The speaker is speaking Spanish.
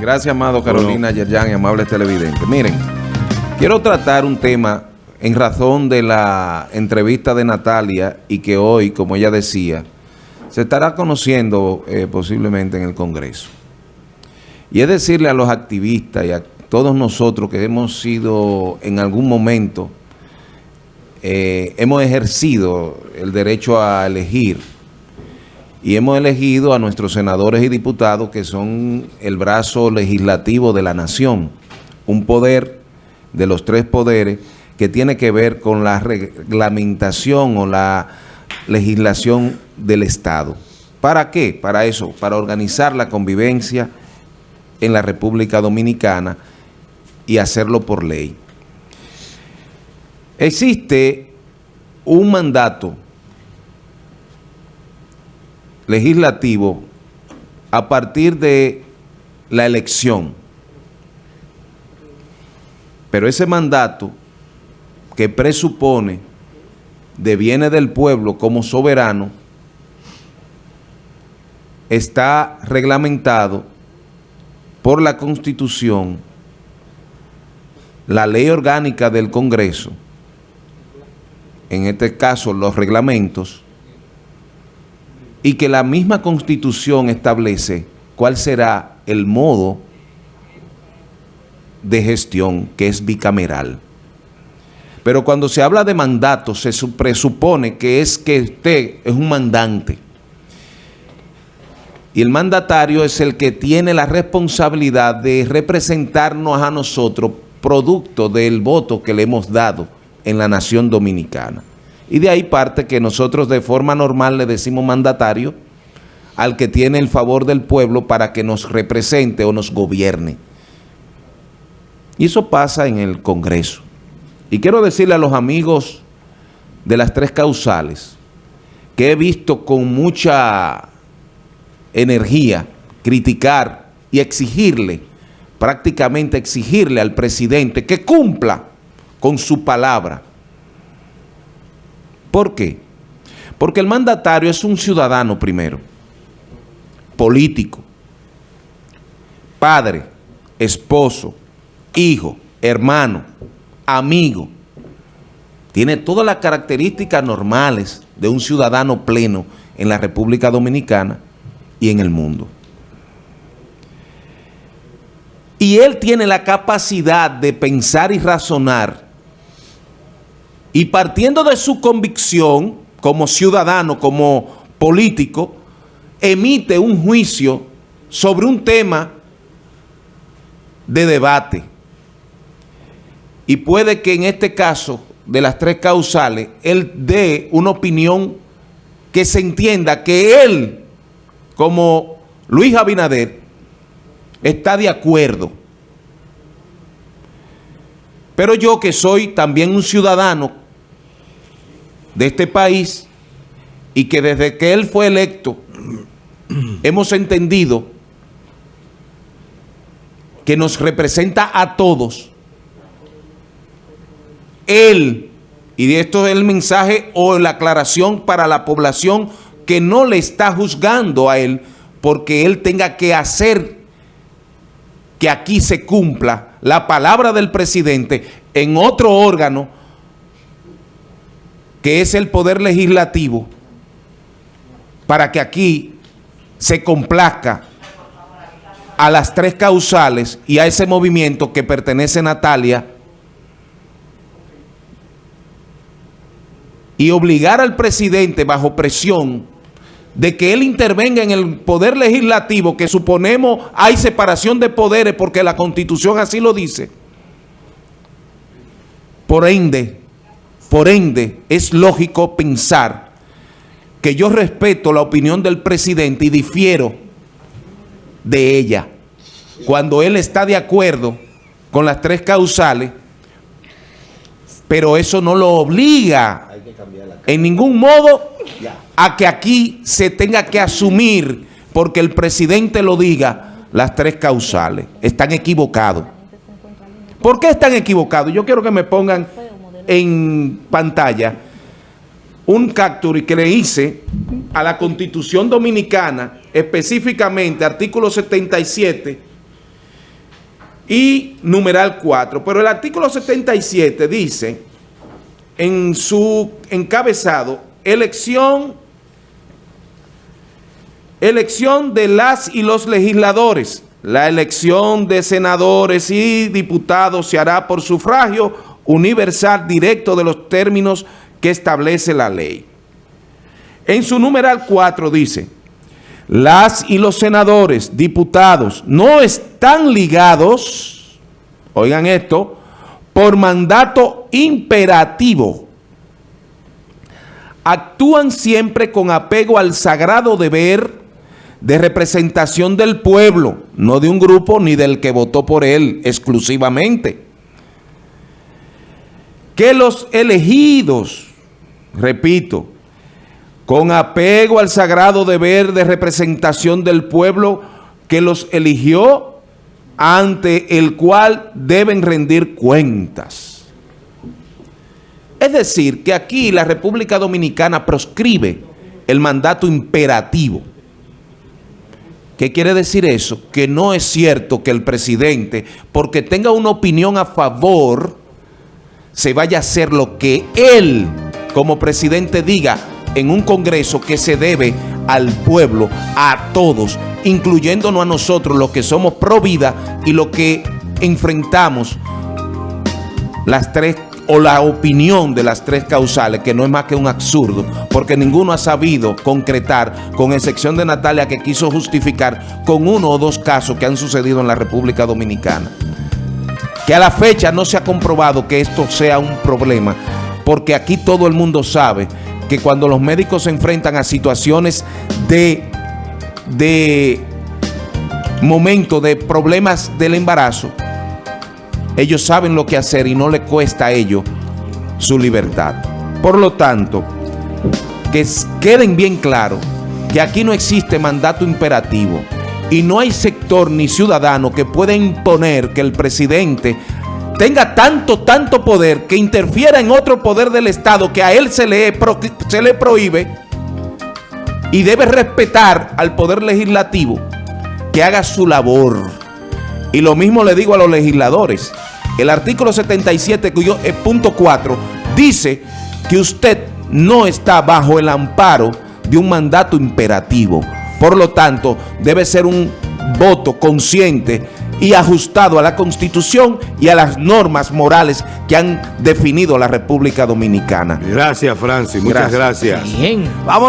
Gracias, amado Carolina Yerjan y amables televidentes. Miren, quiero tratar un tema en razón de la entrevista de Natalia y que hoy, como ella decía, se estará conociendo eh, posiblemente en el Congreso. Y es decirle a los activistas y a todos nosotros que hemos sido en algún momento, eh, hemos ejercido el derecho a elegir y hemos elegido a nuestros senadores y diputados que son el brazo legislativo de la nación, un poder de los tres poderes que tiene que ver con la reglamentación o la legislación del Estado. ¿Para qué? Para eso, para organizar la convivencia en la República Dominicana y hacerlo por ley. Existe un mandato legislativo a partir de la elección. Pero ese mandato que presupone deviene del pueblo como soberano está reglamentado por la Constitución, la ley orgánica del Congreso, en este caso los reglamentos, y que la misma Constitución establece cuál será el modo de gestión que es bicameral. Pero cuando se habla de mandato, se presupone que es que usted es un mandante. Y el mandatario es el que tiene la responsabilidad de representarnos a nosotros producto del voto que le hemos dado en la nación dominicana. Y de ahí parte que nosotros de forma normal le decimos mandatario al que tiene el favor del pueblo para que nos represente o nos gobierne. Y eso pasa en el Congreso. Y quiero decirle a los amigos de las tres causales que he visto con mucha energía criticar y exigirle, prácticamente exigirle al presidente que cumpla con su palabra. ¿Por qué? Porque el mandatario es un ciudadano primero, político, padre, esposo, hijo, hermano, amigo. Tiene todas las características normales de un ciudadano pleno en la República Dominicana y en el mundo. Y él tiene la capacidad de pensar y razonar y partiendo de su convicción como ciudadano, como político, emite un juicio sobre un tema de debate y puede que en este caso de las tres causales, él dé una opinión que se entienda que él, como Luis Abinader, está de acuerdo. Pero yo que soy también un ciudadano de este país y que desde que él fue electo hemos entendido que nos representa a todos. Él, y esto es el mensaje o la aclaración para la población que no le está juzgando a él porque él tenga que hacer que aquí se cumpla la palabra del presidente en otro órgano que es el poder legislativo para que aquí se complazca a las tres causales y a ese movimiento que pertenece Natalia y obligar al presidente bajo presión de que él intervenga en el poder legislativo, que suponemos hay separación de poderes porque la Constitución así lo dice. Por ende, por ende, es lógico pensar que yo respeto la opinión del presidente y difiero de ella. Cuando él está de acuerdo con las tres causales, pero eso no lo obliga en ningún modo a que aquí se tenga que asumir, porque el presidente lo diga, las tres causales. Están equivocados. ¿Por qué están equivocados? Yo quiero que me pongan en pantalla un capture que le hice a la Constitución Dominicana, específicamente artículo 77, y numeral 4. Pero el artículo 77 dice en su encabezado, elección, elección de las y los legisladores. La elección de senadores y diputados se hará por sufragio universal directo de los términos que establece la ley. En su numeral 4 dice, las y los senadores, diputados, no están ligados, oigan esto, por mandato imperativo. Actúan siempre con apego al sagrado deber de representación del pueblo, no de un grupo ni del que votó por él exclusivamente. Que los elegidos, repito, con apego al sagrado deber de representación del pueblo que los eligió, ante el cual deben rendir cuentas. Es decir, que aquí la República Dominicana proscribe el mandato imperativo. ¿Qué quiere decir eso? Que no es cierto que el presidente, porque tenga una opinión a favor, se vaya a hacer lo que él, como presidente, diga en un congreso que se debe al pueblo, a todos, incluyéndonos a nosotros, los que somos pro vida y los que enfrentamos las tres o la opinión de las tres causales, que no es más que un absurdo, porque ninguno ha sabido concretar, con excepción de Natalia que quiso justificar con uno o dos casos que han sucedido en la República Dominicana. Que a la fecha no se ha comprobado que esto sea un problema, porque aquí todo el mundo sabe que cuando los médicos se enfrentan a situaciones de, de momento, de problemas del embarazo, ellos saben lo que hacer y no le cuesta a ellos su libertad. Por lo tanto, que queden bien claro que aquí no existe mandato imperativo y no hay sector ni ciudadano que pueda imponer que el presidente tenga tanto, tanto poder que interfiera en otro poder del Estado que a él se le, se le prohíbe y debe respetar al poder legislativo que haga su labor. Y lo mismo le digo a los legisladores. El artículo 77, cuyo eh, punto 4, dice que usted no está bajo el amparo de un mandato imperativo. Por lo tanto, debe ser un voto consciente y ajustado a la Constitución y a las normas morales que han definido la República Dominicana. Gracias, Francis. Muchas gracias. gracias. Bien. Vámonos.